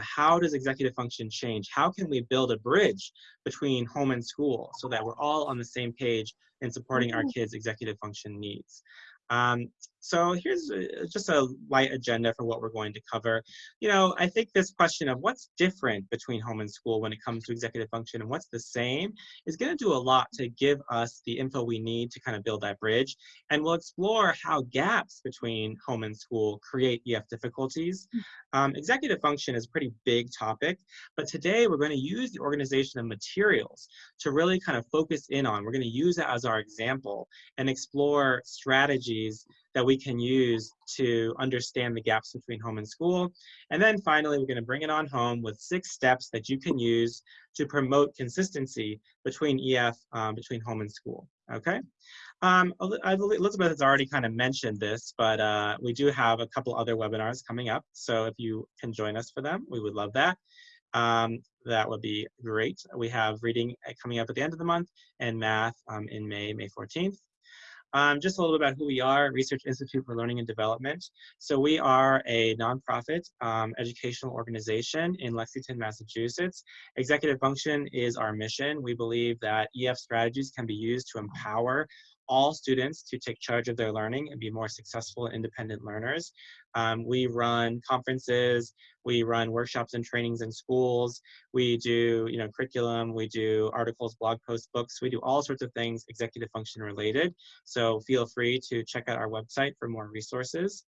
how does executive function change? How can we build a bridge between home and school so that we're all on the same page in supporting our mm-hmm. kids' executive function needs? Um, so here's a, just a light agenda for what we're going to cover. You know, I think this question of what's different between home and school when it comes to executive function and what's the same is going to do a lot to give us the info we need to kind of build that bridge. And we'll explore how gaps between home and school create EF difficulties. Hmm. Um, executive function is a pretty big topic, but today we're going to use the organization of materials to really kind of focus in on. We're going to use it as our example and explore strategies that we can use to understand the gaps between home and school. And then finally, we're going to bring it on home with six steps that you can use to promote consistency between EF, um, between home and school. Okay. Um, Elizabeth has already kind of mentioned this, but uh, we do have a couple other webinars coming up. So if you can join us for them, we would love that. Um, that would be great. We have reading uh, coming up at the end of the month and math um, in May, May 14th. Um, just a little bit about who we are, Research Institute for Learning and Development. So we are a nonprofit um, educational organization in Lexington, Massachusetts. Executive function is our mission. We believe that EF strategies can be used to empower all students to take charge of their learning and be more successful independent learners. Um, we run conferences, we run workshops and trainings in schools, we do you know, curriculum, we do articles, blog posts, books, we do all sorts of things executive function related. So feel free to check out our website for more resources.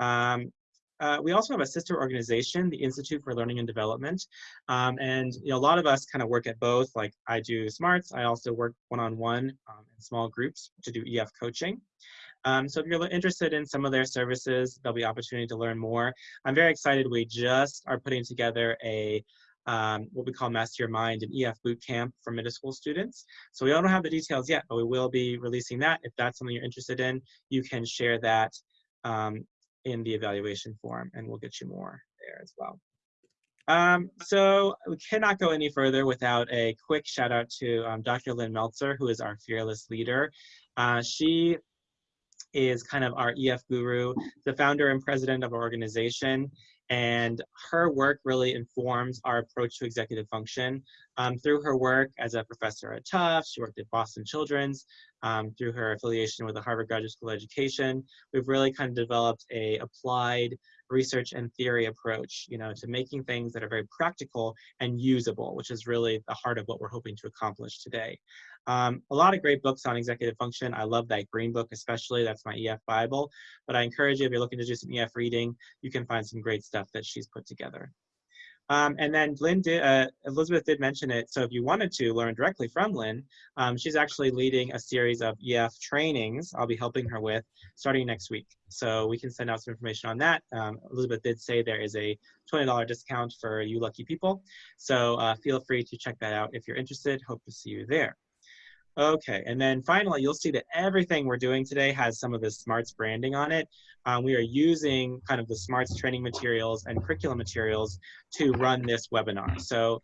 Um, uh, we also have a sister organization, the Institute for Learning and Development. Um, and you know, a lot of us kind of work at both, like I do SMARTS, I also work one-on-one -on -one, um, in small groups to do EF coaching. Um, so if you're interested in some of their services, there'll be opportunity to learn more. I'm very excited, we just are putting together a um, what we call Master Your Mind, an EF boot camp for middle school students. So we don't have the details yet, but we will be releasing that. If that's something you're interested in, you can share that um, in the evaluation form and we'll get you more there as well. Um, so we cannot go any further without a quick shout out to um, Dr. Lynn Meltzer, who is our fearless leader. Uh, she is kind of our EF guru, the founder and president of our organization, and her work really informs our approach to executive function. Um, through her work as a professor at Tufts, she worked at Boston Children's, um, through her affiliation with the Harvard Graduate School of Education, we've really kind of developed a applied research and theory approach, you know, to making things that are very practical and usable, which is really the heart of what we're hoping to accomplish today. Um, a lot of great books on executive function. I love that green book especially. That's my EF Bible. But I encourage you, if you're looking to do some EF reading, you can find some great stuff that she's put together. Um, and then Lynn did, uh, Elizabeth did mention it. So if you wanted to learn directly from Lynn, um, she's actually leading a series of EF trainings I'll be helping her with starting next week. So we can send out some information on that. Um, Elizabeth did say there is a $20 discount for you lucky people. So uh, feel free to check that out if you're interested. Hope to see you there. Okay, and then finally, you'll see that everything we're doing today has some of the SMARTS branding on it. Um, we are using kind of the SMARTS training materials and curriculum materials to run this webinar. So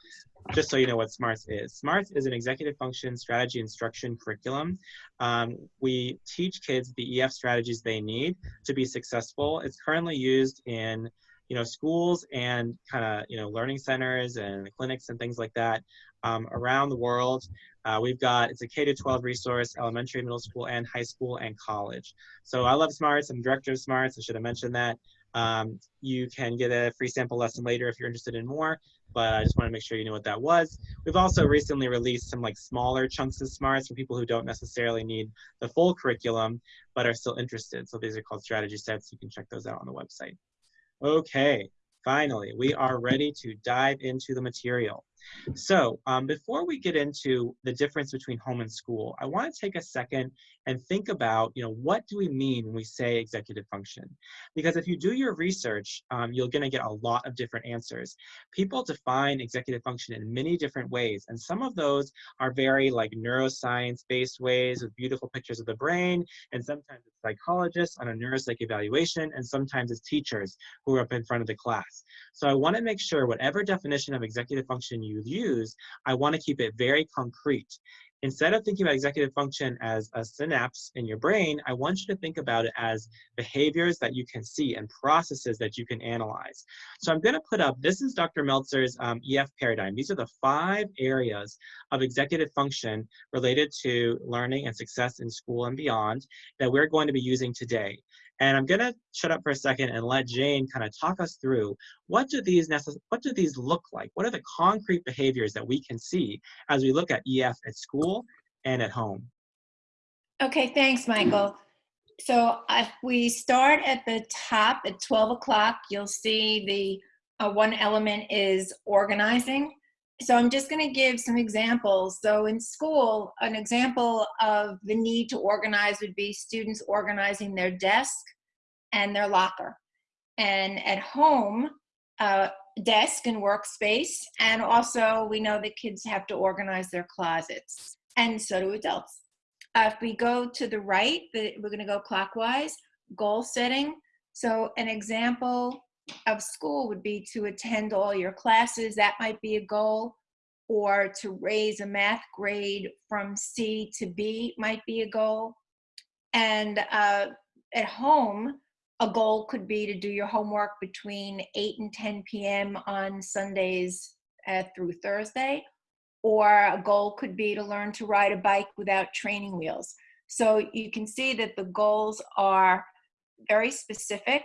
just so you know what SMARTS is. SMARTS is an executive function strategy instruction curriculum. Um, we teach kids the EF strategies they need to be successful. It's currently used in you know, schools and kind of, you know, learning centers and clinics and things like that um, around the world. Uh, we've got, it's a K to 12 resource, elementary, middle school, and high school and college. So I love SMARTS, I'm director of SMARTS, I should have mentioned that. Um, you can get a free sample lesson later if you're interested in more, but I just want to make sure you know what that was. We've also recently released some like smaller chunks of SMARTS for people who don't necessarily need the full curriculum, but are still interested. So these are called strategy sets. You can check those out on the website. Okay, finally, we are ready to dive into the material. So um, before we get into the difference between home and school, I want to take a second and think about, you know, what do we mean when we say executive function? Because if you do your research, um, you're going to get a lot of different answers. People define executive function in many different ways, and some of those are very like neuroscience-based ways with beautiful pictures of the brain, and sometimes it's psychologists on a neuropsych evaluation, and sometimes it's teachers who are up in front of the class. So I want to make sure whatever definition of executive function you use, I want to keep it very concrete. instead of thinking about executive function as a synapse in your brain, I want you to think about it as behaviors that you can see and processes that you can analyze. So I'm going to put up, this is Dr. Meltzer's um, EF paradigm. These are the five areas of executive function related to learning and success in school and beyond that we're going to be using today. And I'm gonna shut up for a second and let Jane kind of talk us through what do these what do these look like? What are the concrete behaviors that we can see as we look at EF at school and at home? Okay, thanks, Michael. So if we start at the top at 12 o'clock, you'll see the uh, one element is organizing. So I'm just going to give some examples. So in school, an example of the need to organize would be students organizing their desk and their locker. And at home, uh, desk and workspace. And also we know that kids have to organize their closets and so do adults. Uh, if we go to the right, the, we're gonna go clockwise, goal setting. So an example of school would be to attend all your classes. That might be a goal. Or to raise a math grade from C to B might be a goal. And uh, at home, a goal could be to do your homework between 8 and 10 p.m. on Sundays uh, through Thursday. Or a goal could be to learn to ride a bike without training wheels. So you can see that the goals are very specific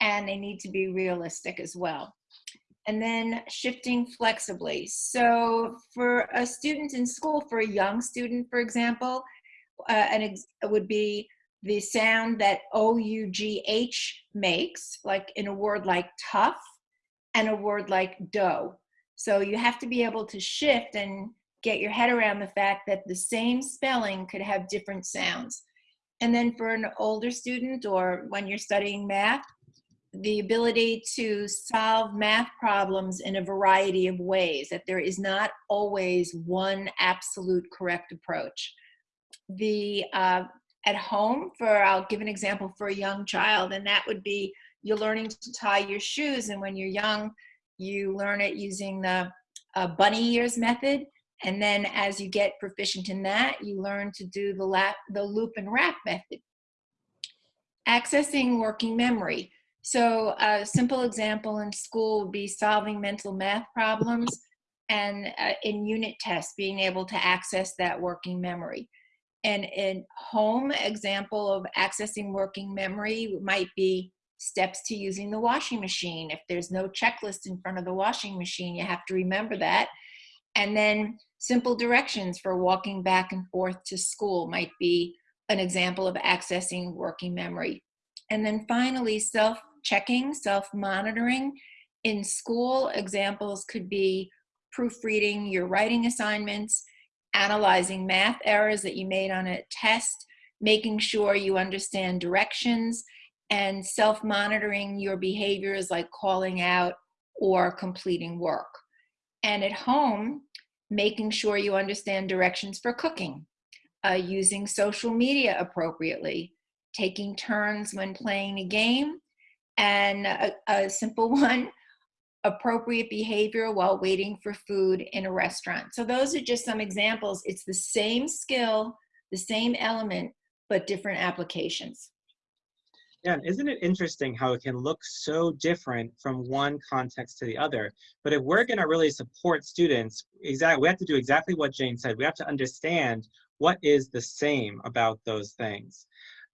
and they need to be realistic as well. And then shifting flexibly. So for a student in school, for a young student, for example, uh, and it would be the sound that O-U-G-H makes, like in a word like tough, and a word like dough. So you have to be able to shift and get your head around the fact that the same spelling could have different sounds. And then for an older student or when you're studying math, the ability to solve math problems in a variety of ways, that there is not always one absolute correct approach. The uh, at home for, I'll give an example for a young child, and that would be you're learning to tie your shoes, and when you're young, you learn it using the uh, bunny ears method, and then as you get proficient in that, you learn to do the, lap, the loop and wrap method. Accessing working memory. So a simple example in school would be solving mental math problems and uh, in unit tests, being able to access that working memory. And in home example of accessing working memory might be steps to using the washing machine. If there's no checklist in front of the washing machine, you have to remember that. And then simple directions for walking back and forth to school might be an example of accessing working memory. And then finally, self checking, self-monitoring. In school, examples could be proofreading your writing assignments, analyzing math errors that you made on a test, making sure you understand directions, and self-monitoring your behaviors like calling out or completing work. And at home, making sure you understand directions for cooking, uh, using social media appropriately, taking turns when playing a game, and a, a simple one, appropriate behavior while waiting for food in a restaurant. So those are just some examples. It's the same skill, the same element, but different applications. Yeah, and isn't it interesting how it can look so different from one context to the other? But if we're going to really support students, exactly, we have to do exactly what Jane said. We have to understand what is the same about those things.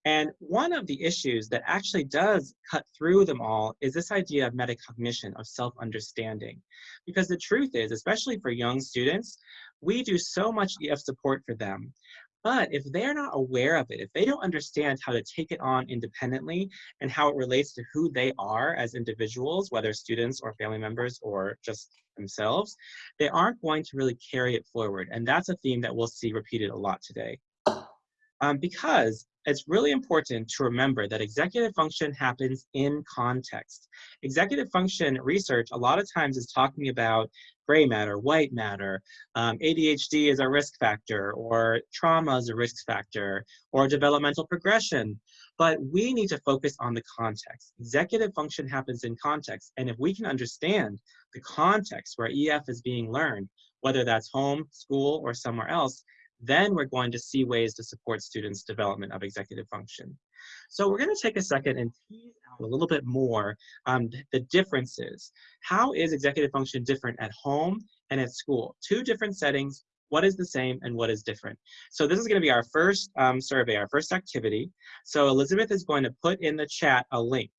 And one of the issues that actually does cut through them all is this idea of metacognition, of self-understanding. Because the truth is, especially for young students, we do so much EF support for them. But if they're not aware of it, if they don't understand how to take it on independently and how it relates to who they are as individuals, whether students or family members or just themselves, they aren't going to really carry it forward. And that's a theme that we'll see repeated a lot today. Um, because it's really important to remember that executive function happens in context. Executive function research a lot of times is talking about gray matter, white matter, um, ADHD is a risk factor, or trauma is a risk factor, or developmental progression. But we need to focus on the context. Executive function happens in context. And if we can understand the context where EF is being learned, whether that's home, school, or somewhere else, then we're going to see ways to support students' development of executive function. So we're going to take a second and tease out a little bit more um, the differences. How is executive function different at home and at school? Two different settings, what is the same and what is different. So this is going to be our first um, survey, our first activity. So Elizabeth is going to put in the chat a link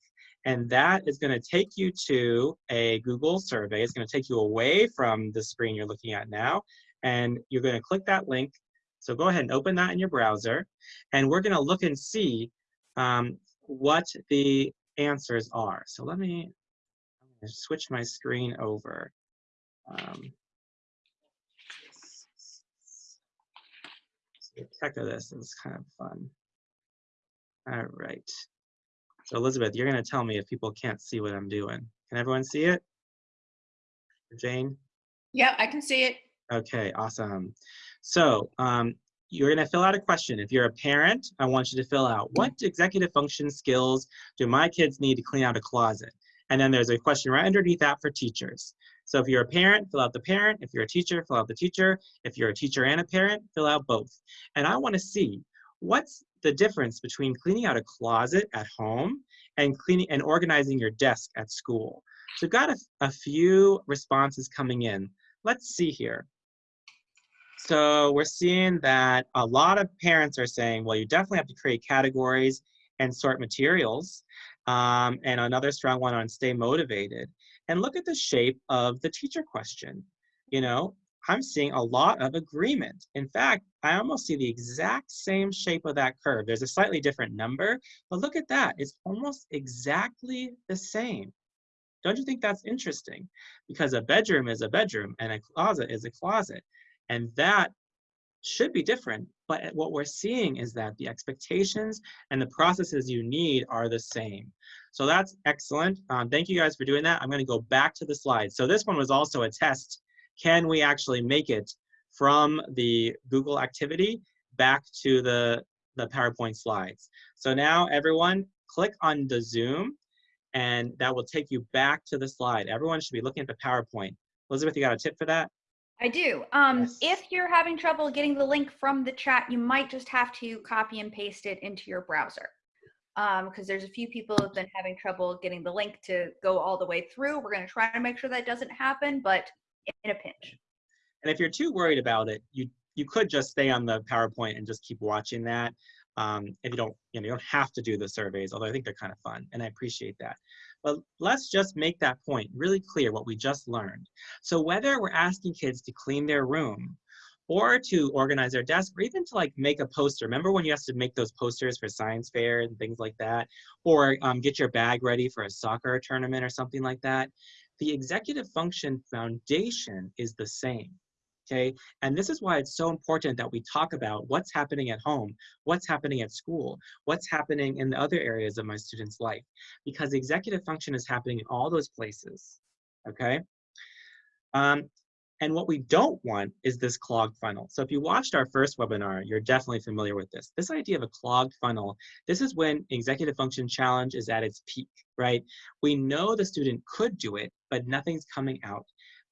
and that is going to take you to a Google survey. It's going to take you away from the screen you're looking at now and you're going to click that link. So go ahead and open that in your browser and we're going to look and see um, what the answers are. So let me switch my screen over. Um, the tech of this is kind of fun. All right. So Elizabeth, you're going to tell me if people can't see what I'm doing. Can everyone see it? Jane? Yeah, I can see it. Okay, awesome. So um, you're going to fill out a question. If you're a parent, I want you to fill out what executive function skills do my kids need to clean out a closet? And then there's a question right underneath that for teachers. So if you're a parent, fill out the parent. If you're a teacher, fill out the teacher. If you're a teacher and a parent, fill out both. And I want to see what's the difference between cleaning out a closet at home and cleaning and organizing your desk at school. So we've got a, a few responses coming in. Let's see here. So we're seeing that a lot of parents are saying, well, you definitely have to create categories and sort materials. Um, and another strong one on stay motivated. And look at the shape of the teacher question. You know, I'm seeing a lot of agreement. In fact, I almost see the exact same shape of that curve. There's a slightly different number, but look at that. It's almost exactly the same. Don't you think that's interesting? Because a bedroom is a bedroom and a closet is a closet. And that should be different, but what we're seeing is that the expectations and the processes you need are the same. So that's excellent. Um, thank you guys for doing that. I'm gonna go back to the slides. So this one was also a test can we actually make it from the Google activity back to the, the PowerPoint slides. So now everyone click on the Zoom and that will take you back to the slide. Everyone should be looking at the PowerPoint. Elizabeth, you got a tip for that? I do. Um, Yes. If you're having trouble getting the link from the chat, you might just have to copy and paste it into your browser. Because there's a few people who've been having trouble getting the link to go all the way through. We're going to try to make sure that doesn't happen, but in a pinch. And if you're too worried about it, you you could just stay on the PowerPoint and just keep watching that. Um, if you don't, you know, you don't have to do the surveys, although I think they're kind of fun, and I appreciate that. But let's just make that point really clear what we just learned. So whether we're asking kids to clean their room, or to organize their desk, or even to like make a poster. Remember when you used to make those posters for science fair and things like that, or um, get your bag ready for a soccer tournament or something like that. The executive function foundation is the same okay? And this is why it's so important that we talk about what's happening at home, what's happening at school, what's happening in the other areas of my student's life, because executive function is happening in all those places, okay? Um, and what we don't want is this clogged funnel. So if you watched our first webinar, you're definitely familiar with this. This idea of a clogged funnel, this is when executive function challenge is at its peak, right? We know the student could do it, but nothing's coming out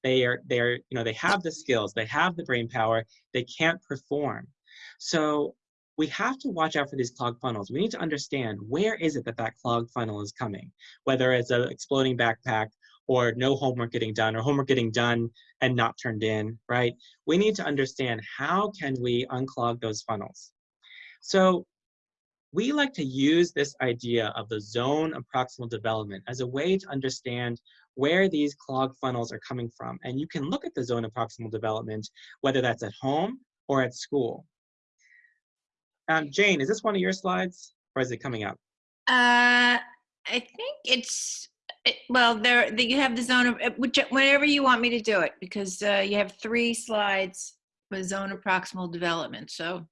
they are they're you know they have the skills they have the brain power they can't perform. So we have to watch out for these clogged funnels. We need to understand where is it that that clogged funnel is coming whether it's an exploding backpack or no homework getting done or homework getting done and not turned in right? We need to understand how can we unclog those funnels. So we like to use this idea of the zone of proximal development as a way to understand where these clogged funnels are coming from. And you can look at the zone of proximal development, whether that's at home or at school. Um, Jane, is this one of your slides or is it coming up? Uh, I think it's, it, well, there, the- you have the zone of, uh, which, whenever you want me to do it, because uh, you have three slides with zone of proximal development, so.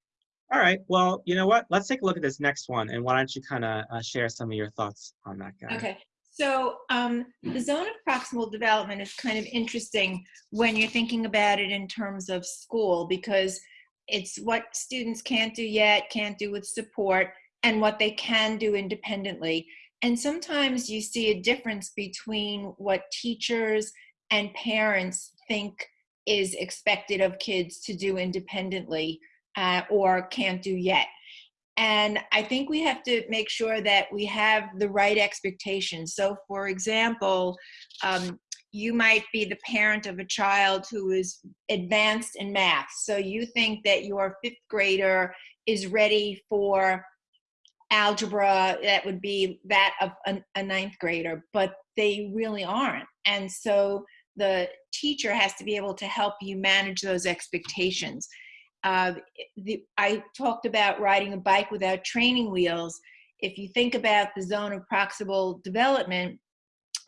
All right, well, you know what? Let's take a look at this next one and why don't you kind of uh, share some of your thoughts on that guy? Okay, so um, the zone of proximal development is kind of interesting when you're thinking about it in terms of school because it's what students can't do yet, can't do with support, and what they can do independently. And sometimes you see a difference between what teachers and parents think is expected of kids to do independently uh, or can't do yet. And I think we have to make sure that we have the right expectations. So, for example, um, you might be the parent of a child who is advanced in math. So, you think that your fifth grader is ready for algebra that would be that of a, a ninth grader, but they really aren't. And so, the teacher has to be able to help you manage those expectations. Uh, the, I talked about riding a bike without training wheels. If you think about the zone of proximal development,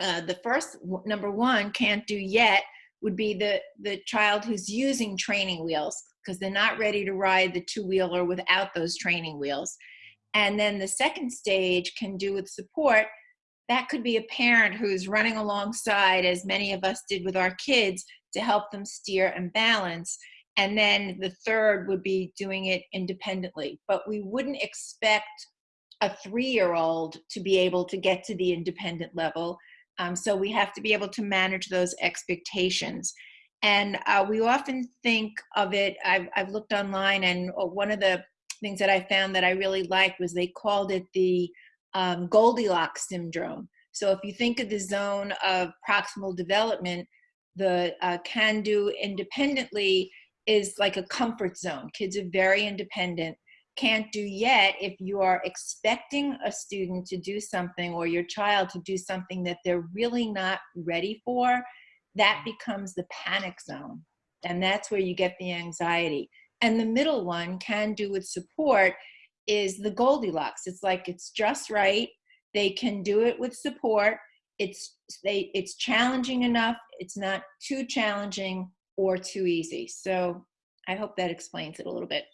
uh, the first number one can't do yet would be the the child who's using training wheels because they're not ready to ride the two wheeler without those training wheels. And then the second stage can do with support. That could be a parent who's running alongside, as many of us did with our kids, to help them steer and balance and then the third would be doing it independently. But we wouldn't expect a three year old to be able to get to the independent level. Um, so we have to be able to manage those expectations. And uh, we often think of it, I've, I've looked online, and uh, one of the things that I found that I really liked was they called it the um, Goldilocks syndrome. So if you think of the zone of proximal development, the uh, can do independently is like a comfort zone. Kids are very independent, can't do yet if you are expecting a student to do something or your child to do something that they're really not ready for, that becomes the panic zone. And that's where you get the anxiety. And the middle one, can do with support, is the Goldilocks. It's like it's just right. They can do it with support. It's they it's challenging enough. It's not too challenging or too easy. So I hope that explains it a little bit.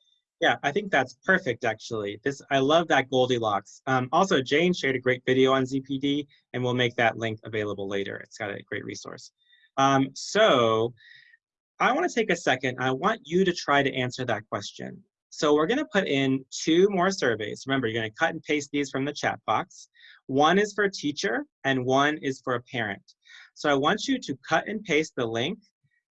Yeah, I think that's perfect actually. This I love that Goldilocks. Um, also, Jane shared a great video on ZPD and we'll make that link available later. It's got a great resource. Um, so I wanna take a second. I want you to try to answer that question. So we're gonna put in two more surveys. Remember, you're gonna cut and paste these from the chat box. One is for a teacher and one is for a parent. So I want you to cut and paste the link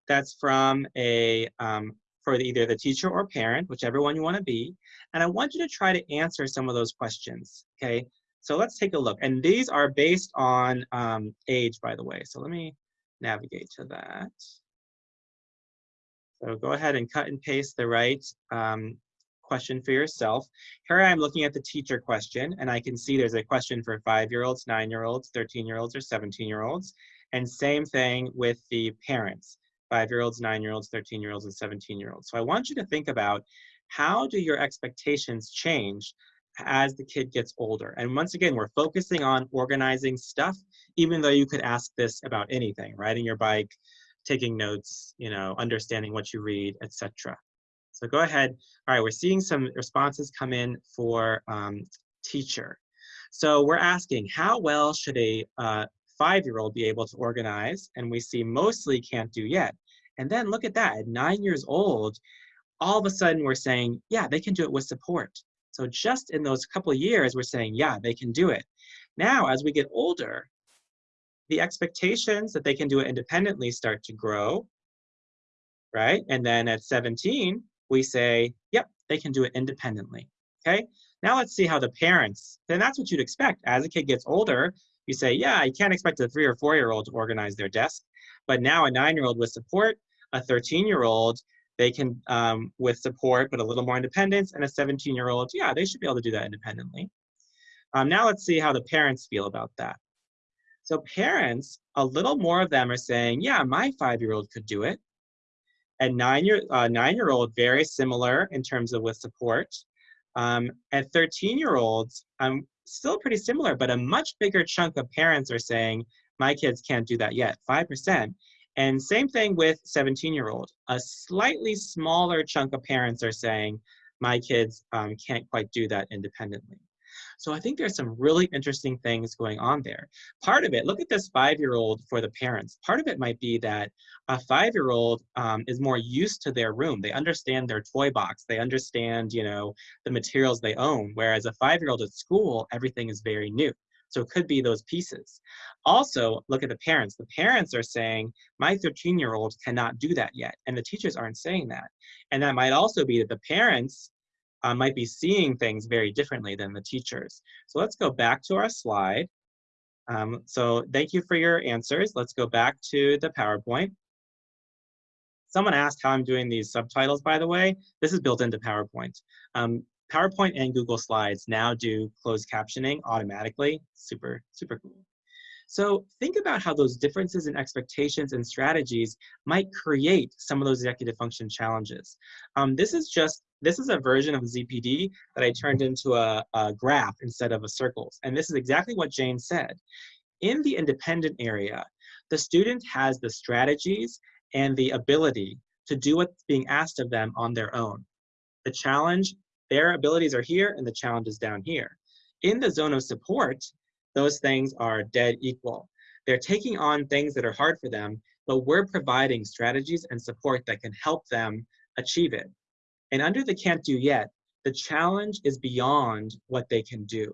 that's from a um, for either the teacher or parent, whichever one you want to be. And I want you to try to answer some of those questions, okay? So let's take a look. And these are based on um, age, by the way. So let me navigate to that. So go ahead and cut and paste the right um, question for yourself. Here I am looking at the teacher question, and I can see there's a question for five-year-olds, nine-year-olds, 13-year-olds, or 17-year-olds. And same thing with the parents five-year-olds, nine-year-olds, 13-year-olds, and 17-year-olds. So I want you to think about how do your expectations change as the kid gets older? And once again, we're focusing on organizing stuff, even though you could ask this about anything, riding your bike, taking notes, you know, understanding what you read, etc. So go ahead. All right, we're seeing some responses come in for um, teacher. So we're asking, how well should a uh, five-year-old be able to organize, and we see mostly can't do yet. And then look at that, at nine years old, all of a sudden we're saying, yeah, they can do it with support. So just in those couple years, we're saying, yeah, they can do it. Now, as we get older, the expectations that they can do it independently start to grow, right? And then at 17, we say, yep, they can do it independently, okay? Now let's see how the parents, then that's what you'd expect. As a kid gets older, you say, yeah, you can't expect a three or four year old to organize their desk. But now a nine year old with support, a 13 year old, they can, um, with support, but a little more independence, and a 17 year old, yeah, they should be able to do that independently. Um, now let's see how the parents feel about that. So parents, a little more of them are saying, yeah, my five-year-old could do it. And nine-year uh, nine-year-old, very similar in terms of with support. Um, and 13-year-olds, um, still pretty similar, but a much bigger chunk of parents are saying, my kids can't do that yet, 5%. And same thing with 17 year old. A slightly smaller chunk of parents are saying, my kids um, can't quite do that independently. So I think there's some really interesting things going on there. Part of it, look at this five-year-old for the parents. Part of it might be that a five-year-old um, is more used to their room. They understand their toy box. They understand, you know, the materials they own. Whereas a five-year-old at school, everything is very new. So it could be those pieces. Also, look at the parents. The parents are saying, my 13 year old cannot do that yet. And the teachers aren't saying that. And that might also be that the parents uh, might be seeing things very differently than the teachers. So let's go back to our slide. Um, so thank you for your answers. Let's go back to the PowerPoint. Someone asked how I'm doing these subtitles, by the way. This is built into PowerPoint. Um, PowerPoint and Google Slides now do closed captioning automatically. Super, super cool. So think about how those differences in expectations and strategies might create some of those executive function challenges. Um, this is just, this is a version of ZPD that I turned into a, a graph instead of a circles. And this is exactly what Jane said. In the independent area, the student has the strategies and the ability to do what's being asked of them on their own. The challenge, their abilities are here and the challenge is down here. In the zone of support, those things are dead equal. They're taking on things that are hard for them, but we're providing strategies and support that can help them achieve it. And under the can't do yet, the challenge is beyond what they can do,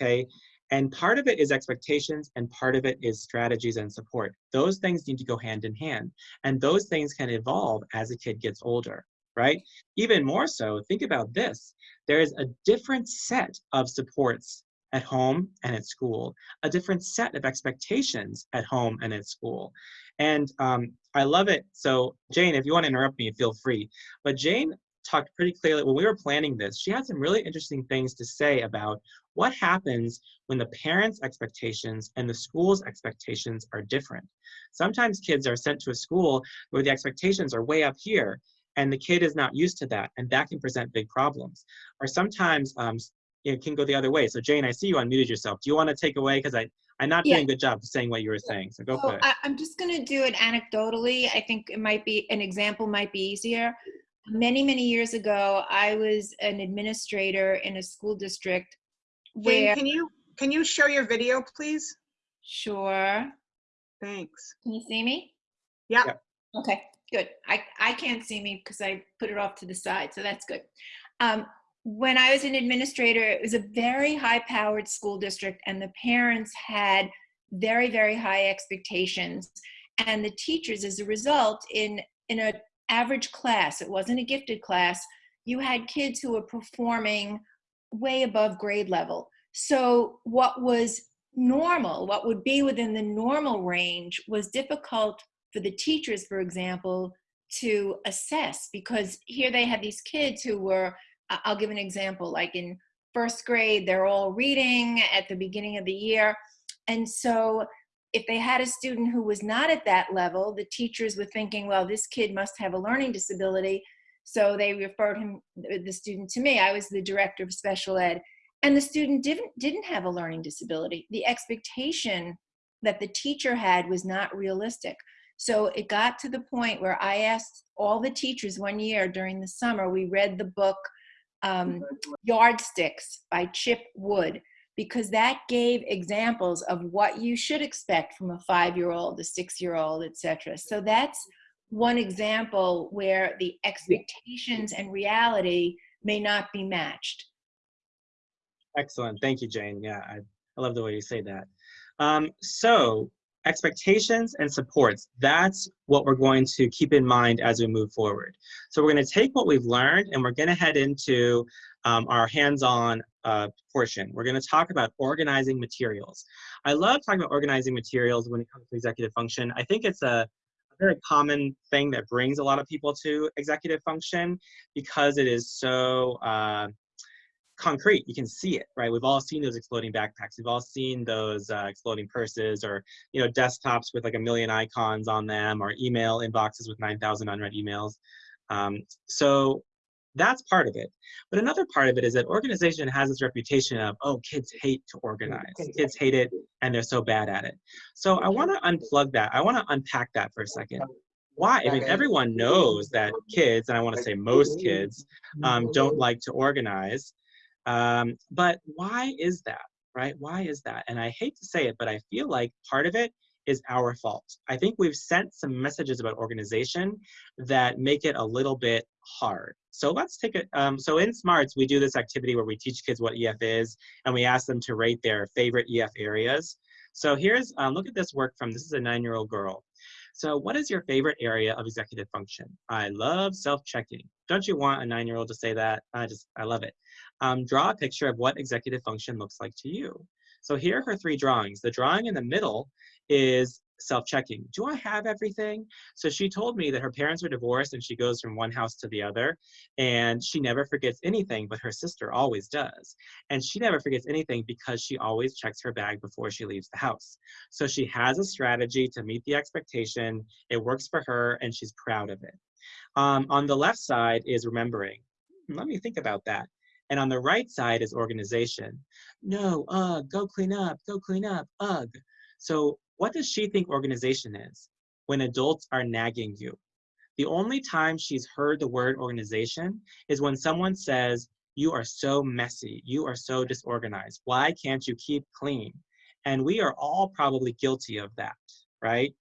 okay? And part of it is expectations and part of it is strategies and support. Those things need to go hand in hand. And those things can evolve as a kid gets older, right? Even more so, think about this. There is a different set of supports at home and at school, a different set of expectations at home and at school. And um, I love it. So Jane, if you want to interrupt me, feel free. But Jane talked pretty clearly, when we were planning this, she had some really interesting things to say about what happens when the parents' expectations and the school's expectations are different. Sometimes kids are sent to a school where the expectations are way up here and the kid is not used to that and that can present big problems. Or sometimes um, it can go the other way. So Jane, I see you unmuted yourself. Do you want to take away? Because I, I'm not Yeah. doing a good job of saying what you were saying. So go So for it. I, I'm just going to do it anecdotally. I think it might be an example might be easier. Many, many years ago, I was an administrator in a school district Jane, can you, can you show your video, please? sure. Thanks. Can you see me? Yeah. Yep. Okay, good. I, I can't see me because I put it off to the side, so that's good. Um, when I was an administrator, it was a very high powered school district, and the parents had very, very high expectations. And the teachers, as a result, in, in an average class, it wasn't a gifted class, you had kids who were performing way above grade level. So, what was normal, what would be within the normal range, was difficult for the teachers, for example, to assess because here they had these kids who were, I'll give an example, like in first grade, they're all reading at the beginning of the year. And so if they had a student who was not at that level, the teachers were thinking, well, this kid must have a learning disability. So they referred him, the student to me. I was the director of special ed. And the student didn't, didn't have a learning disability. The expectation that the teacher had was not realistic. So it got to the point where I asked all the teachers one year during the summer, we read the book um, Yardsticks by Chip Wood, because that gave examples of what you should expect from a five year old, a six year old, etc. So that's one example where the expectations and reality may not be matched. Excellent. Thank you, Jane. Yeah, I, I love the way you say that. Um, so expectations and supports, that's what we're going to keep in mind as we move forward. So we're going to take what we've learned and we're going to head into um, our hands-on uh, portion. We're going to talk about organizing materials. I love talking about organizing materials when it comes to executive function. I think it's a, very common thing that brings a lot of people to executive function because it is so uh, concrete. You can see it, right? We've all seen those exploding backpacks. We've all seen those uh, exploding purses or, you know, desktops with like a million icons on them or email inboxes with 9,000 unread emails. Um, so that's part of it. But another part of it is that organization has this reputation of, oh, kids hate to organize. Kids hate it and they're so bad at it. So I want to unplug that. I want to unpack that for a second. Why? I mean, everyone knows that kids, and I want to say most kids, um, don't like to organize. Um, but why is that, right? Why is that? And I hate to say it, but I feel like part of it is our fault. I think we've sent some messages about organization that make it a little bit hard. So let's take it. Um, so in SMARTS, we do this activity where we teach kids what EF is, and we ask them to rate their favorite EF areas. So here's, um, look at this work from, this is a nine-year-old girl. So what is your favorite area of executive function? I love self-checking. Don't you want a nine-year-old to say that? I just, I love it. Um, draw a picture of what executive function looks like to you. So here are her three drawings. The drawing in the middle is self-checking. Do I have everything? So she told me that her parents were divorced and she goes from one house to the other and she never forgets anything, but her sister always does. And she never forgets anything because she always checks her bag before she leaves the house. So she has a strategy to meet the expectation. It works for her and she's proud of it. Um, on the left side is remembering. Let me think about that. And on the right side is organization. No, ugh, go clean up, go clean up, ugh. So what does she think organization is? When adults are nagging you. The only time she's heard the word organization is when someone says, you are so messy, you are so disorganized. Why can't you keep clean? And we are all probably guilty of that, right?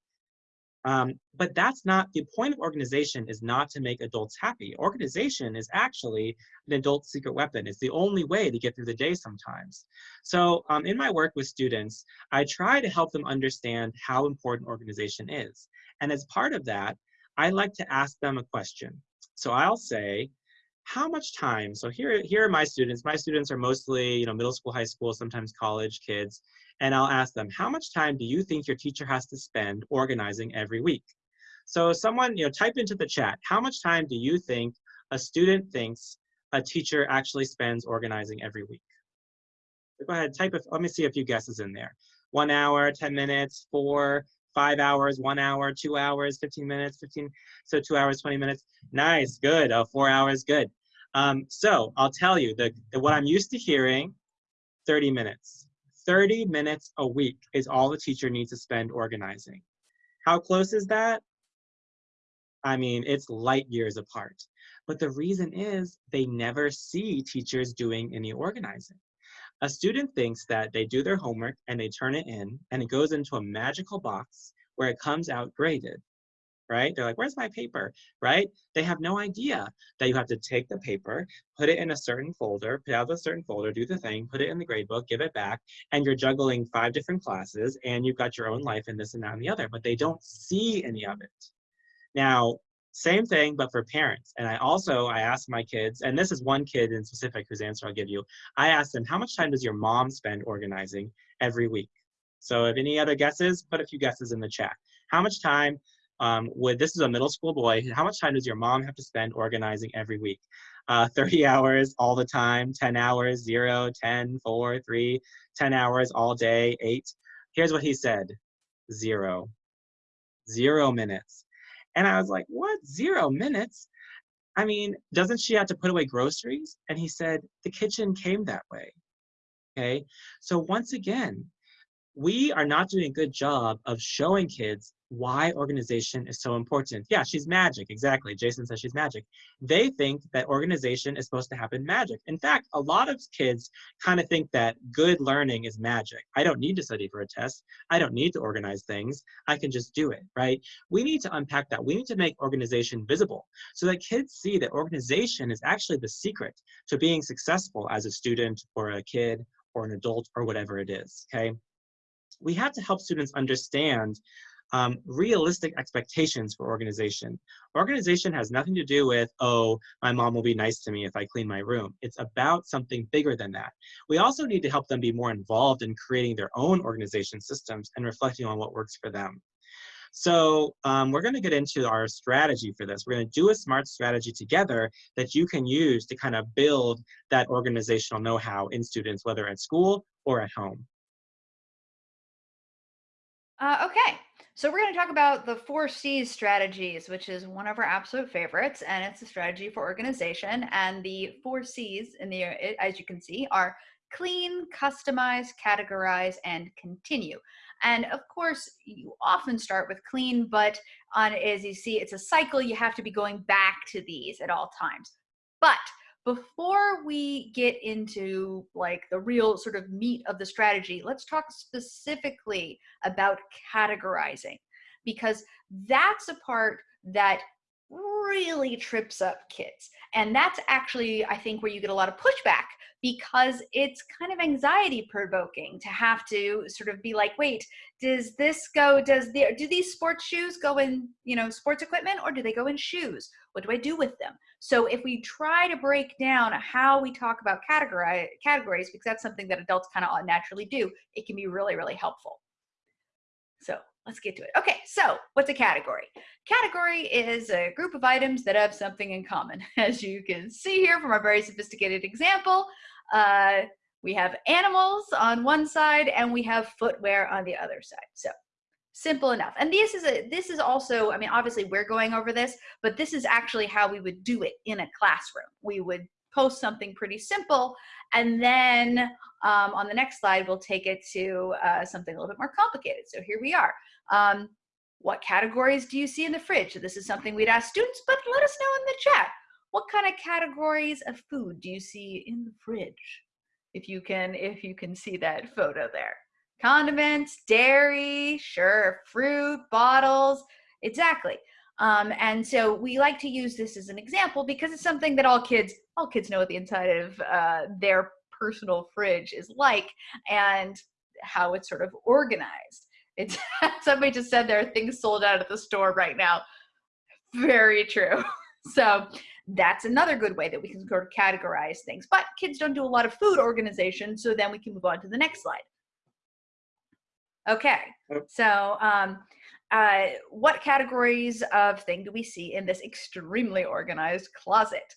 Um, but that's not, the point of organization is not to make adults happy. Organization is actually an adult secret weapon. It's the only way to get through the day sometimes. So um, in my work with students, I try to help them understand how important organization is. And as part of that, I like to ask them a question. So I'll say, how much time, so here, here are my students. My students are mostly you know, middle school, high school, sometimes college kids and I'll ask them, how much time do you think your teacher has to spend organizing every week? So someone, you know, type into the chat, how much time do you think a student thinks a teacher actually spends organizing every week? Go ahead, type it, let me see a few guesses in there. One hour, 10 minutes, four, five hours, one hour, two hours, 15 minutes, 15, so two hours, 20 minutes. Nice, good, oh, four hours, good. Um, so I'll tell you, the, the, what I'm used to hearing, 30 minutes. 30 minutes a week is all the teacher needs to spend organizing. How close is that? I mean, it's light years apart. But the reason is they never see teachers doing any organizing. A student thinks that they do their homework and they turn it in and it goes into a magical box where it comes out graded right? They're like, where's my paper, right? They have no idea that you have to take the paper, put it in a certain folder, put out a certain folder, do the thing, put it in the grade book, give it back, and you're juggling five different classes and you've got your own life and this and that and the other, but they don't see any of it. Now, same thing, but for parents. And I also, I asked my kids, and this is one kid in specific whose answer I'll give you. I asked them, how much time does your mom spend organizing every week? So if any other guesses, put a few guesses in the chat. How much time um, with this is a middle school boy, how much time does your mom have to spend organizing every week? Uh, 30 hours all the time, 10 hours, 0, 10, 4, 3, 10 hours all day, 8. Here's what he said, zero, zero minutes. And I was like, what, zero minutes? I mean, doesn't she have to put away groceries? And he said, the kitchen came that way, okay? So once again, we are not doing a good job of showing kids why organization is so important. Yeah, she's magic, exactly. Jason says she's magic. They think that organization is supposed to happen magic. In fact, a lot of kids kind of think that good learning is magic. I don't need to study for a test. I don't need to organize things. I can just do it, right? We need to unpack that. We need to make organization visible so that kids see that organization is actually the secret to being successful as a student or a kid or an adult or whatever it is, okay? We have to help students understand um, realistic expectations for organization. Organization has nothing to do with, oh, my mom will be nice to me if I clean my room. It's about something bigger than that. We also need to help them be more involved in creating their own organization systems and reflecting on what works for them. So um, we're going to get into our strategy for this. We're going to do a SMART strategy together that you can use to kind of build that organizational know-how in students, whether at school or at home. Uh, okay, so we're going to talk about the four C's strategies, which is one of our absolute favorites, and it's a strategy for organization. And the four C's in the, as you can see, are clean, customize, categorize, and continue. And of course, you often start with clean, but on as you see, it's a cycle. You have to be going back to these at all times. But before we get into like the real sort of meat of the strategy, let's talk specifically about categorizing because that's a part that really trips up kids. And that's actually, I think, where you get a lot of pushback because it's kind of anxiety provoking to have to sort of be like, wait, does this go, does the, do these sports shoes go in, you know, sports equipment or do they go in shoes? What do I do with them? So if we try to break down how we talk about categories, because that's something that adults kind of naturally do, it can be really, really helpful. So let's get to it. Okay, so what's a category? Category is a group of items that have something in common. As you can see here from our very sophisticated example, uh, we have animals on one side and we have footwear on the other side. So simple enough. And this is a this is also, I mean, obviously we're going over this, but this is actually how we would do it in a classroom. We would post something pretty simple and then um, on the next slide, we'll take it to uh, something a little bit more complicated. So here we are. Um, what categories do you see in the fridge? So this is something we'd ask students, but let us know in the chat. What kind of categories of food do you see in the fridge? If you can, if you can see that photo there. Condiments, dairy, sure, fruit, bottles, exactly. Um, and so we like to use this as an example because it's something that all kids, all kids know what the inside of uh, their personal fridge is like and how it's sort of organized. It's somebody just said there are things sold out at the store right now. Very true. So that's another good way that we can sort of categorize things. But kids don't do a lot of food organization, so then we can move on to the next slide. Okay, so um, uh, what categories of thing do we see in this extremely organized closet?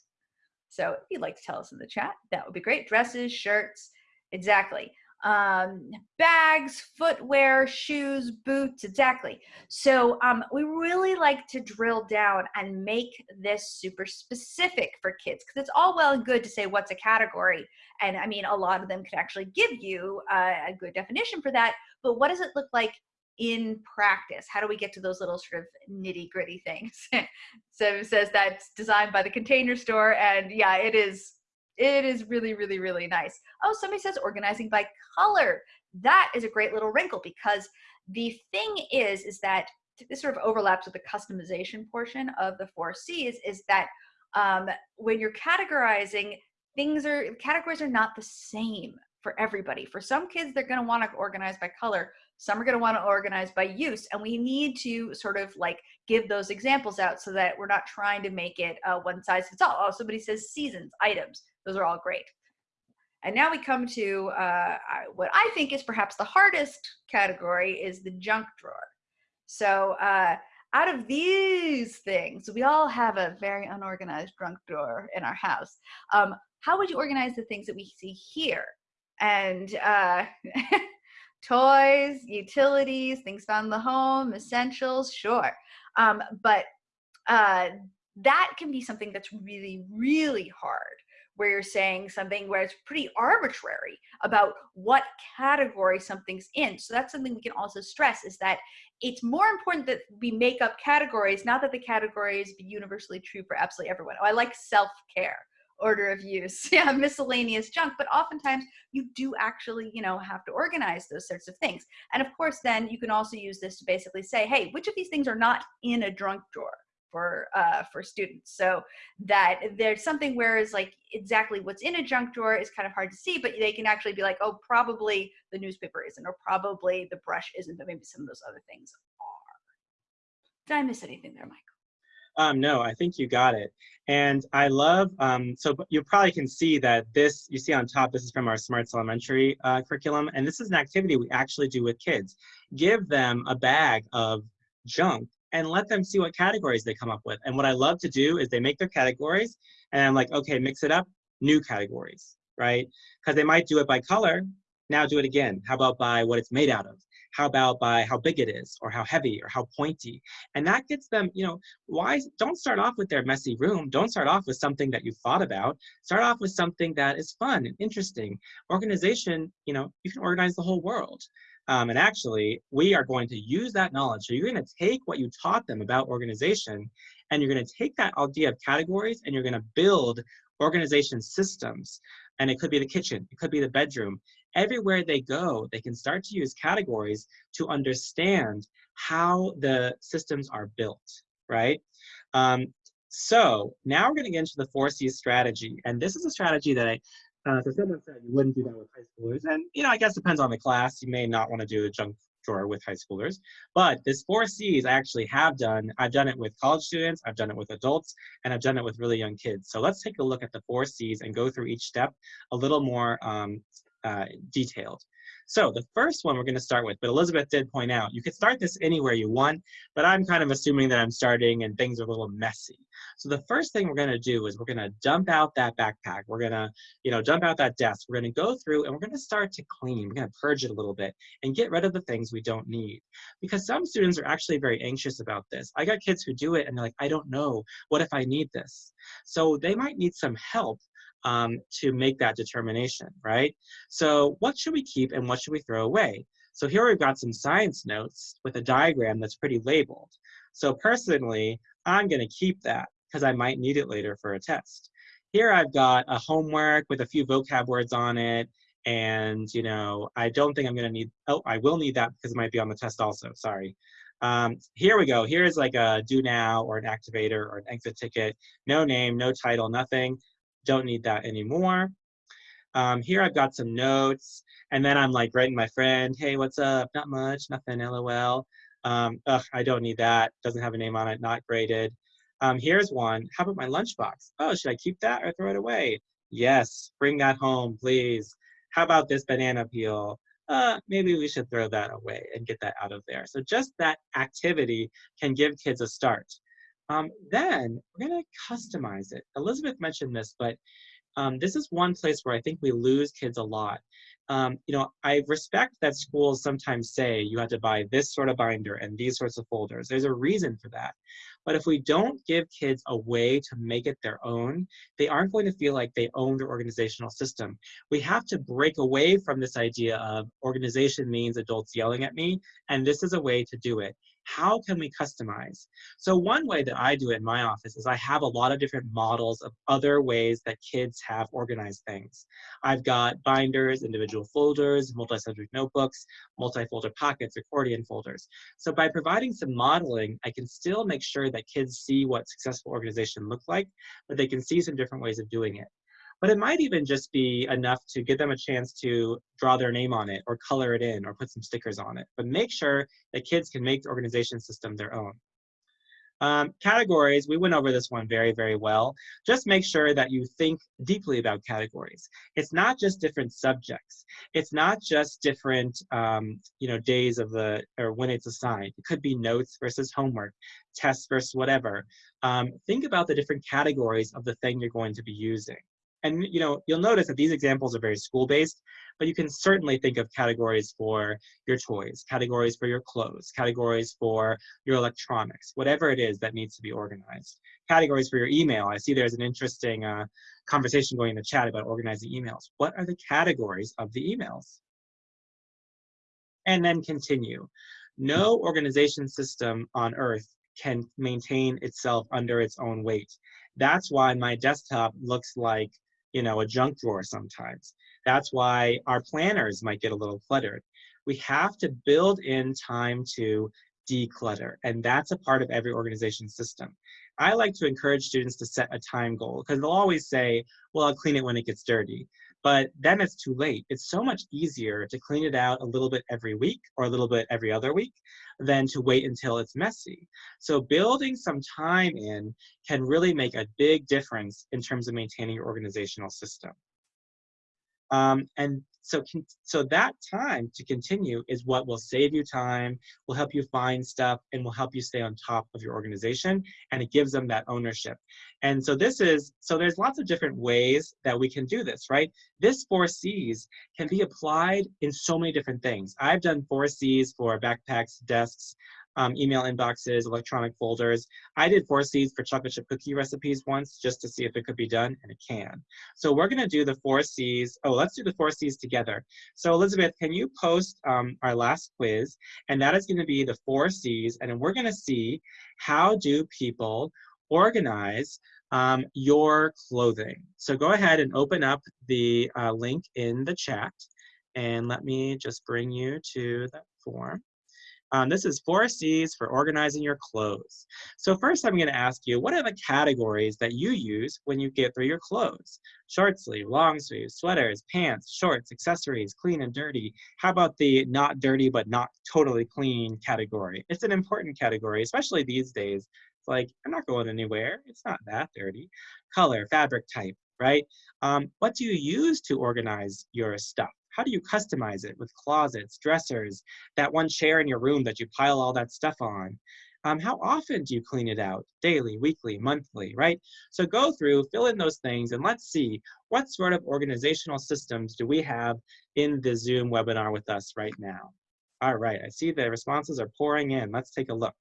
So if you'd like to tell us in the chat, that would be great. Dresses, shirts, exactly um, bags, footwear, shoes, boots, exactly. So um, we really like to drill down and make this super specific for kids because it's all well and good to say what's a category. And I mean, a lot of them could actually give you uh, a good definition for that. But what does it look like in practice? How do we get to those little sort of nitty gritty things? so it says that's designed by the container store. And yeah, it is it is really, really, really nice. Oh, somebody says organizing by color. That is a great little wrinkle because the thing is, is that this sort of overlaps with the customization portion of the four C's is that um, when you're categorizing, things are, categories are not the same for everybody. For some kids, they're gonna wanna organize by color. Some are gonna wanna organize by use. And we need to sort of like give those examples out so that we're not trying to make it uh, one size fits all. Oh, somebody says seasons, items. Those are all great. And now we come to uh, what I think is perhaps the hardest category is the junk drawer. So uh, out of these things, we all have a very unorganized junk drawer in our house. Um, how would you organize the things that we see here? And uh, toys, utilities, things found in the home, essentials, sure. Um, but uh, that can be something that's really, really hard where you're saying something where it's pretty arbitrary about what category something's in. So that's something we can also stress is that it's more important that we make up categories, not that the categories be universally true for absolutely everyone. Oh, I like self-care, order of use, yeah, miscellaneous junk, but oftentimes you do actually, you know, have to organize those sorts of things. And of course, then you can also use this to basically say, hey, which of these things are not in a drunk drawer? For uh, for students. So that there's something whereas like exactly what's in a junk drawer is kind of hard to see, but they can actually be like, oh, probably the newspaper isn't, or probably the brush isn't, but maybe some of those other things are. Did I miss anything there, Michael? Um, no, I think you got it. And I love, um, so you probably can see that this, you see on top, this is from our Smarts Elementary uh, curriculum, and this is an activity we actually do with kids. Give them a bag of junk and let them see what categories they come up with. And what I love to do is they make their categories and I'm like, okay, mix it up, new categories, right? Because they might do it by color, now do it again. How about by what it's made out of? How about by how big it is or how heavy or how pointy? And that gets them, you know, why don't start off with their messy room. Don't start off with something that you've thought about. Start off with something that is fun and interesting. Organization, you know, you can organize the whole world. Um, and actually, we are going to use that knowledge. So you're going to take what you taught them about organization, and you're going to take that idea of categories, and you're going to build organization systems, and it could be the kitchen, it could be the bedroom. Everywhere they go, they can start to use categories to understand how the systems are built, right? Um, so now we're going to get into the four C's strategy, and this is a strategy that I, uh, so someone said you wouldn't do that with high schoolers, and you know I guess depends on the class. You may not want to do a junk drawer with high schoolers, but this four C's I actually have done. I've done it with college students, I've done it with adults, and I've done it with really young kids. So let's take a look at the four C's and go through each step a little more um, uh, detailed. So the first one we're going to start with, but Elizabeth did point out, you could start this anywhere you want, but I'm kind of assuming that I'm starting and things are a little messy. So the first thing we're going to do is we're going to dump out that backpack. We're going to, you know, dump out that desk. We're going to go through and we're going to start to clean. We're going to purge it a little bit and get rid of the things we don't need. Because some students are actually very anxious about this. I got kids who do it and they're like, I don't know. What if I need this? So they might need some help um, to make that determination, right? So what should we keep and what should we throw away? So here we've got some science notes with a diagram that's pretty labeled. So personally, I'm gonna keep that because I might need it later for a test. Here I've got a homework with a few vocab words on it, and you know, I don't think I'm gonna need, oh, I will need that because it might be on the test also, sorry. Um, here we go, here's like a do now or an activator or an exit ticket, no name, no title, nothing. Don't need that anymore. Um, here I've got some notes, and then I'm like writing my friend, hey, what's up? Not much, nothing, lol. Um, ugh, I don't need that. Doesn't have a name on it, not graded. Um, here's one. How about my lunchbox? Oh, should I keep that or throw it away? Yes, bring that home, please. How about this banana peel? Uh, maybe we should throw that away and get that out of there. So just that activity can give kids a start. Um, then we're going to customize it. Elizabeth mentioned this, but um, this is one place where I think we lose kids a lot. Um, you know, I respect that schools sometimes say you have to buy this sort of binder and these sorts of folders. There's a reason for that. But if we don't give kids a way to make it their own, they aren't going to feel like they own their organizational system. We have to break away from this idea of organization means adults yelling at me, and this is a way to do it how can we customize? So one way that I do it in my office is I have a lot of different models of other ways that kids have organized things. I've got binders, individual folders, multi-subject notebooks, multi-folder pockets, accordion folders. So by providing some modeling, I can still make sure that kids see what successful organization looks like, but they can see some different ways of doing it. But it might even just be enough to give them a chance to draw their name on it or color it in or put some stickers on it. But make sure that kids can make the organization system their own. Um, categories, we went over this one very, very well. Just make sure that you think deeply about categories. It's not just different subjects. It's not just different, um, you know, days of the, or when it's assigned. It could be notes versus homework, tests versus whatever. Um, think about the different categories of the thing you're going to be using and you know you'll notice that these examples are very school based but you can certainly think of categories for your toys categories for your clothes categories for your electronics whatever it is that needs to be organized. Categories for your email. I see there's an interesting uh, conversation going in the chat about organizing emails. What are the categories of the emails? And then continue. No organization system on earth can maintain itself under its own weight. That's why my desktop looks like you know, a junk drawer sometimes. That's why our planners might get a little cluttered. We have to build in time to declutter, and that's a part of every organization system. I like to encourage students to set a time goal because they'll always say, well, I'll clean it when it gets dirty. But then it's too late. It's so much easier to clean it out a little bit every week or a little bit every other week than to wait until it's messy. So building some time in can really make a big difference in terms of maintaining your organizational system. Um, and so, so that time to continue is what will save you time, will help you find stuff, and will help you stay on top of your organization, and it gives them that ownership. And so this is, so there's lots of different ways that we can do this, right? This four C's can be applied in so many different things. I've done four C's for backpacks, desks, um, email inboxes, electronic folders. I did four C's for chocolate chip cookie recipes once just to see if it could be done, and it can. So we're gonna do the four C's. Oh, let's do the four C's together. So Elizabeth, can you post um, our last quiz? And that is gonna be the four C's, and we're gonna see how do people organize um, your clothing. So go ahead and open up the uh, link in the chat and let me just bring you to that form. Um, this is four C's for organizing your clothes. So first I'm gonna ask you, what are the categories that you use when you get through your clothes? Short sleeve, long sleeve, sweaters, pants, shorts, accessories, clean and dirty. How about the not dirty but not totally clean category? It's an important category, especially these days. It's like, I'm not going anywhere. It's not that dirty. Color, fabric type, right? Um, what do you use to organize your stuff? How do you customize it with closets, dressers, that one chair in your room that you pile all that stuff on? Um, how often do you clean it out? Daily, weekly, monthly, right? So go through, fill in those things, and let's see what sort of organizational systems do we have in the Zoom webinar with us right now. All right, I see the responses are pouring in. Let's take a look.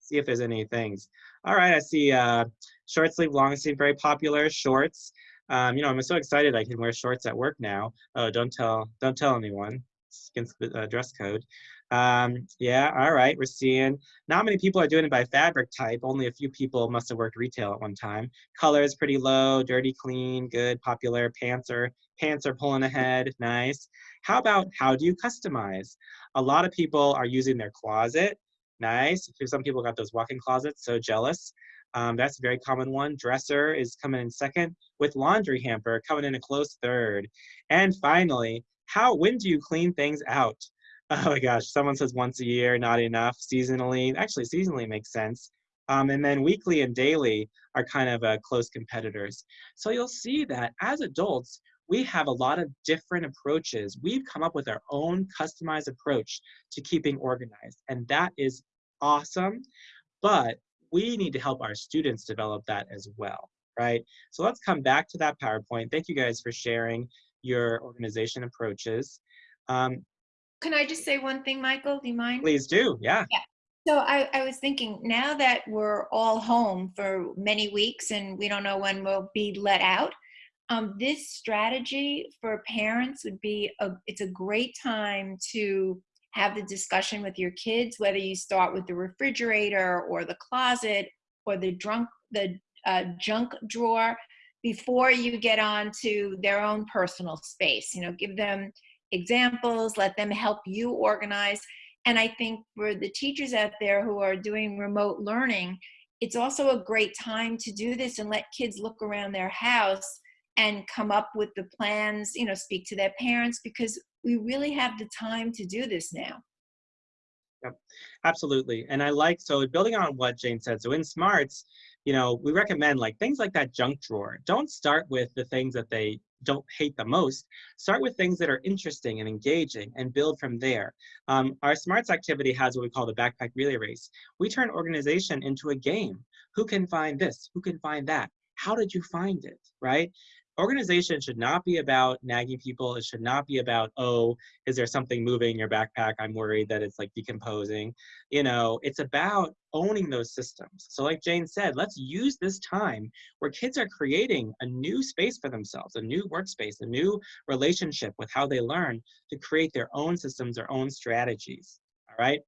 See if there's any things. All right, I see uh, short sleeve, long sleeve, very popular, shorts. Um, you know, I'm so excited I can wear shorts at work now. Oh, don't tell, don't tell anyone. It's against the uh, dress code. Um, yeah, all right, we're seeing not many people are doing it by fabric type. Only a few people must have worked retail at one time. Color is pretty low, dirty, clean, good, popular. Pants are pants are pulling ahead, nice. How about how do you customize? A lot of people are using their closet, nice. Some people got those walk-in closets, so jealous. Um, that's a very common one. Dresser is coming in second, with laundry hamper coming in a close third. And finally, how when do you clean things out? Oh my gosh, someone says once a year, not enough. Seasonally, actually seasonally makes sense. Um, and then weekly and daily are kind of uh, close competitors. So you'll see that as adults, we have a lot of different approaches. We've come up with our own customized approach to keeping organized, and that is awesome. But we need to help our students develop that as well, right? So let's come back to that PowerPoint. Thank you guys for sharing your organization approaches. Um, Can I just say one thing, Michael? Do you mind? please do, yeah. yeah. So I, I was thinking now that we're all home for many weeks and we don't know when we'll be let out, um, this strategy for parents would be a, it's a great time to have the discussion with your kids, whether you start with the refrigerator or the closet or the drunk the uh, junk drawer before you get on to their own personal space. You know, give them examples, let them help you organize. And I think for the teachers out there who are doing remote learning, it's also a great time to do this and let kids look around their house and come up with the plans, you know, speak to their parents because we really have the time to do this now. Yep, absolutely. And I like, so building on what Jane said, so in SMARTS, you know, we recommend like things like that junk drawer. Don't start with the things that they don't hate the most. Start with things that are interesting and engaging and build from there. Um, our SMARTS activity has what we call the backpack relay race. We turn organization into a game. Who can find this? Who can find that? How did you find it, right? Organization should not be about nagging people. It should not be about, oh, is there something moving in your backpack? I'm worried that it's like decomposing. You know, it's about owning those systems. So like Jane said, let's use this time where kids are creating a new space for themselves, a new workspace, a new relationship with how they learn to create their own systems, their own strategies. All right.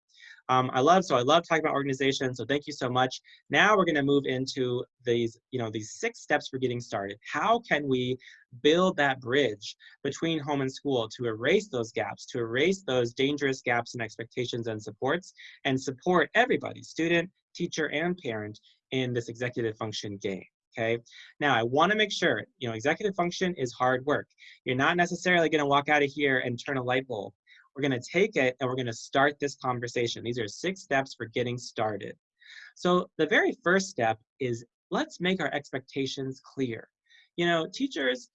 Um, I love, so I love talking about organization, so thank you so much. Now we're gonna move into these, you know, these six steps for getting started. How can we build that bridge between home and school to erase those gaps, to erase those dangerous gaps in expectations and supports, and support everybody, student, teacher, and parent in this executive function game okay? Now, I wanna make sure, you know, executive function is hard work. You're not necessarily gonna walk out of here and turn a light bulb. We're gonna take it and we're gonna start this conversation. These are six steps for getting started. So the very first step is let's make our expectations clear. You know, teachers,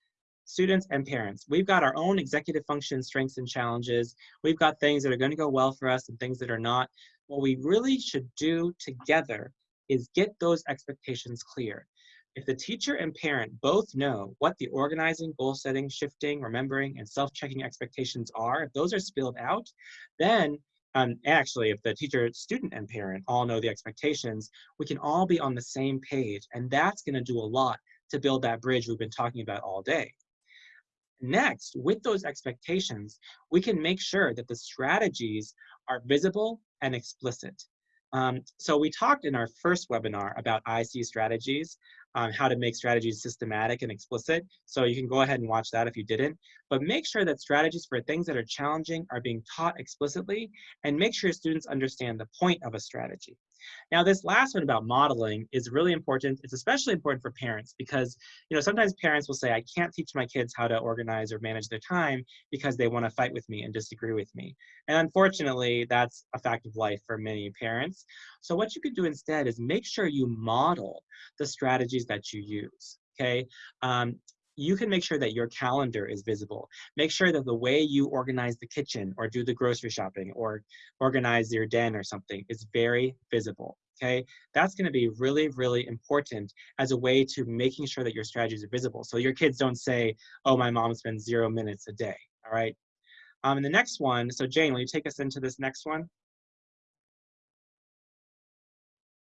students, and parents, we've got our own executive function strengths and challenges. We've got things that are gonna go well for us and things that are not. What we really should do together is get those expectations clear. If the teacher and parent both know what the organizing, goal setting, shifting, remembering, and self-checking expectations are, if those are spilled out, then um, actually, if the teacher, student, and parent all know the expectations, we can all be on the same page, and that's gonna do a lot to build that bridge we've been talking about all day. Next, with those expectations, we can make sure that the strategies are visible and explicit. Um, so we talked in our first webinar about IC strategies, um, how to make strategies systematic and explicit. So you can go ahead and watch that if you didn't. But make sure that strategies for things that are challenging are being taught explicitly and make sure students understand the point of a strategy. Now, this last one about modeling is really important. It's especially important for parents because, you know, sometimes parents will say, I can't teach my kids how to organize or manage their time because they want to fight with me and disagree with me. And unfortunately, that's a fact of life for many parents. So what you could do instead is make sure you model the strategies that you use, okay? Um, you can make sure that your calendar is visible. Make sure that the way you organize the kitchen or do the grocery shopping or organize your den or something is very visible. Okay, that's going to be really, really important as a way to making sure that your strategies are visible. So your kids don't say, oh, my mom spends zero minutes a day. All right. Um, and the next one, so Jane, will you take us into this next one?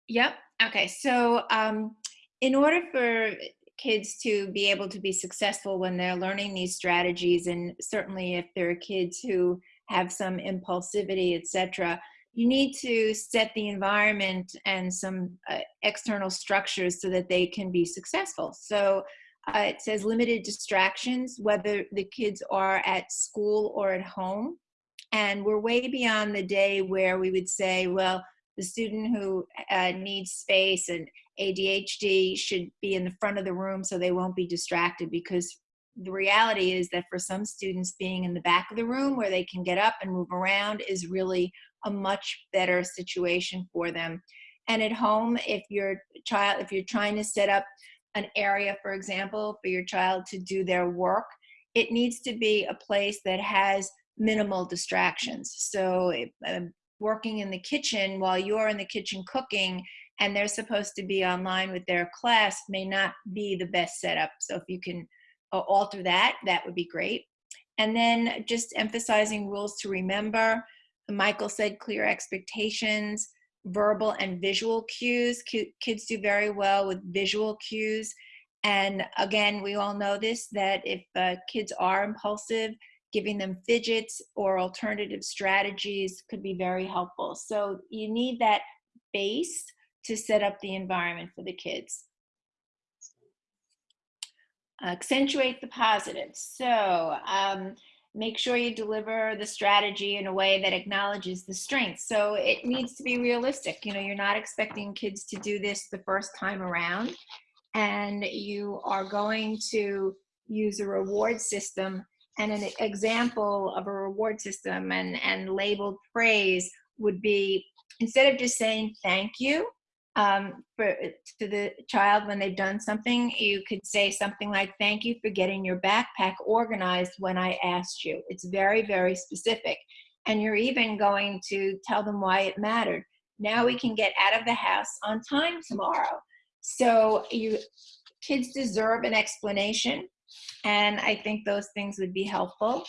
Yep. Okay. So um, in order for kids to be able to be successful when they're learning these strategies, and certainly if there are kids who have some impulsivity, etc., you need to set the environment and some uh, external structures so that they can be successful. So uh, it says limited distractions, whether the kids are at school or at home. And we're way beyond the day where we would say, well, the student who uh, needs space and ADHD should be in the front of the room so they won't be distracted because the reality is that for some students being in the back of the room where they can get up and move around is really a much better situation for them. And at home if your child if you're trying to set up an area for example for your child to do their work it needs to be a place that has minimal distractions. So uh, working in the kitchen while you're in the kitchen cooking and they're supposed to be online with their class may not be the best setup. So if you can uh, alter that, that would be great. And then just emphasizing rules to remember. Michael said clear expectations, verbal and visual cues. Kids do very well with visual cues. And again, we all know this, that if uh, kids are impulsive, giving them fidgets or alternative strategies could be very helpful. So you need that base to set up the environment for the kids. Accentuate the positives. So um, make sure you deliver the strategy in a way that acknowledges the strengths. So it needs to be realistic. You know, you're not expecting kids to do this the first time around and you are going to use a reward system and an example of a reward system and, and labeled praise would be instead of just saying thank you um, for, to the child when they've done something, you could say something like, thank you for getting your backpack organized when I asked you. It's very, very specific. And you're even going to tell them why it mattered. Now we can get out of the house on time tomorrow. So you kids deserve an explanation and I think those things would be helpful.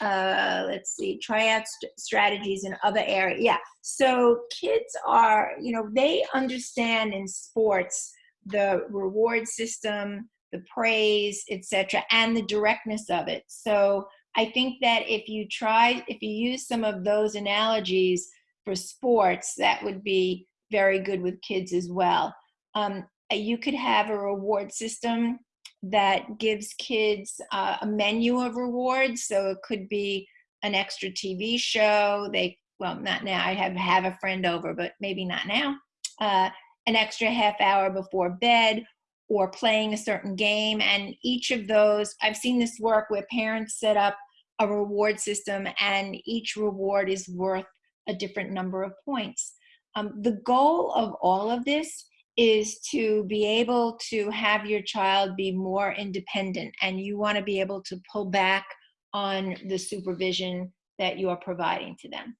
Uh, let's see, out st strategies in other areas. Yeah, so kids are, you know, they understand in sports the reward system, the praise, etc., and the directness of it. So I think that if you try, if you use some of those analogies for sports, that would be very good with kids as well. Um, you could have a reward system that gives kids uh, a menu of rewards. So it could be an extra TV show. They, well, not now. I have have a friend over, but maybe not now. Uh, an extra half hour before bed or playing a certain game. And each of those, I've seen this work where parents set up a reward system and each reward is worth a different number of points. Um, the goal of all of this is to be able to have your child be more independent and you want to be able to pull back on the supervision that you are providing to them.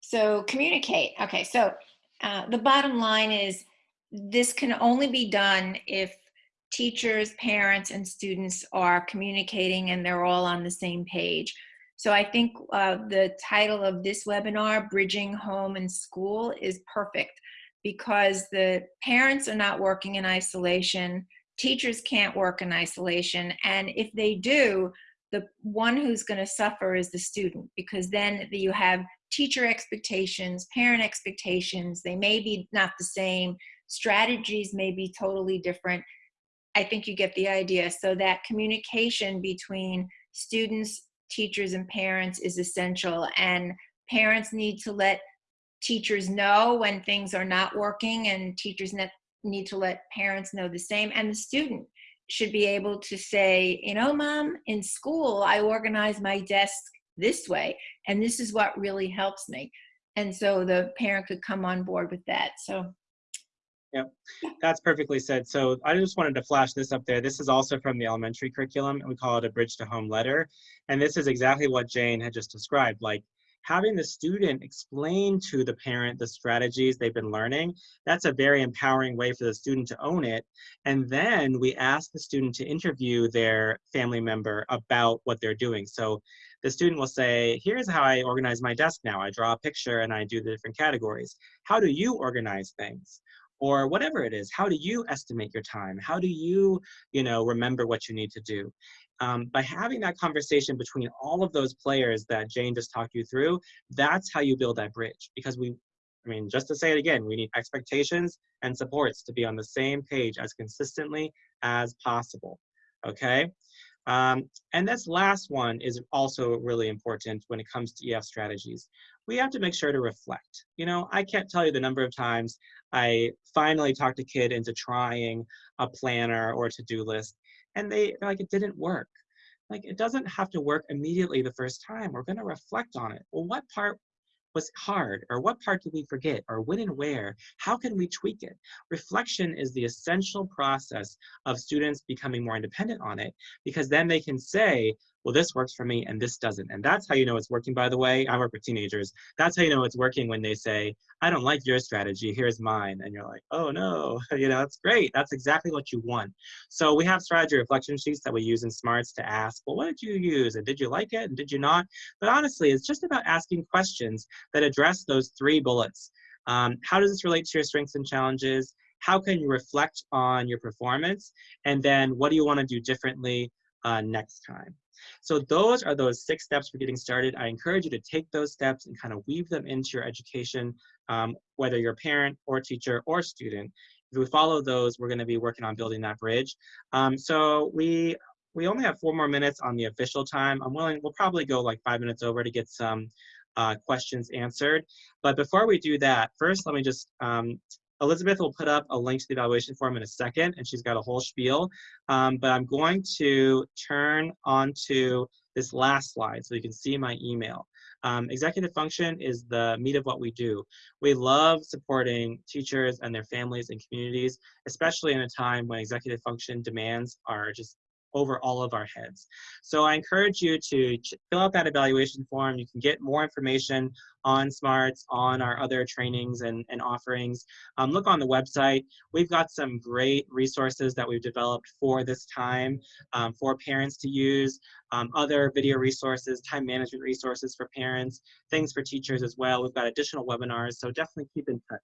So communicate. Okay, so uh, the bottom line is this can only be done if teachers, parents, and students are communicating and they're all on the same page. So I think uh, the title of this webinar, Bridging Home and School, is perfect because the parents are not working in isolation, teachers can't work in isolation, and if they do, the one who's going to suffer is the student because then you have teacher expectations, parent expectations. They may be not the same. Strategies may be totally different. I think you get the idea. So that communication between students, teachers, and parents is essential. And parents need to let teachers know when things are not working, and teachers ne- need to let parents know the same. And the student should be able to say, you know, mom, in school, I organize my desk this way, and this is what really helps me. And so the parent could come on board with that. So Yep, that's perfectly said. So I just wanted to flash this up there. This is also from the elementary curriculum, and we call it a bridge to home letter. And this is exactly what Jane had just described. Like having the student explain to the parent the strategies they've been learning, that's a very empowering way for the student to own it. And then we ask the student to interview their family member about what they're doing. So the student will say, here's how I organize my desk now. I draw a picture and I do the different categories. How do you organize things? Or whatever it is how do you estimate your time? How do you you know remember what you need to do? Um, by having that conversation between all of those players that jane just talked you through that's how you build that bridge because we i mean just to say it again we need expectations and supports to be on the same page as consistently as possible okay? Um, and this last one is also really important when it comes to ef strategies we have to make sure to reflect you know i can't tell you the number of times I finally talked a kid into trying a planner or to-do list, and they like it didn't work. Like it doesn't have to work immediately the first time. We're going to reflect on it. Well, what part was hard, or what part did we forget, or when and where? How can we tweak it? Reflection is the essential process of students becoming more independent on it, because then they can say, well, this works for me and this doesn't. And that's how you know it's working, by the way. I work with teenagers. That's how you know it's working when they say, I don't like your strategy, here's mine. And you're like, oh no, you know, that's great. That's exactly what you want. So we have strategy reflection sheets that we use in SMARTS to ask, well, what did you use? And did you like it? And did you not? But honestly, it's just about asking questions that address those three bullets. Um, how does this relate to your strengths and challenges? How can you reflect on your performance? And then what do you want to do differently uh, next time? So those are those six steps for getting started. I encourage you to take those steps and kind of weave them into your education, um, whether you're a parent or teacher or student. If we follow those, we're gonna be working on building that bridge. Um, so we we only have four more minutes on the official time. I'm willing, we'll probably go like five minutes over to get some uh, questions answered. But before we do that, first let me just um, Elizabeth will put up a link to the evaluation form in a second, and she's got a whole spiel. Um, but I'm going to turn on to this last slide so you can see my email. Um, executive function is the meat of what we do. We love supporting teachers and their families and communities, especially in a time when executive function demands are just over all of our heads. So I encourage you to fill out that evaluation form. You can get more information on SMARTS, on our other trainings and, and offerings. Um, look on the website. We've got some great resources that we've developed for this time um, for parents to use, um, other video resources, time management resources for parents, things for teachers as well. We've got additional webinars, so definitely keep in touch.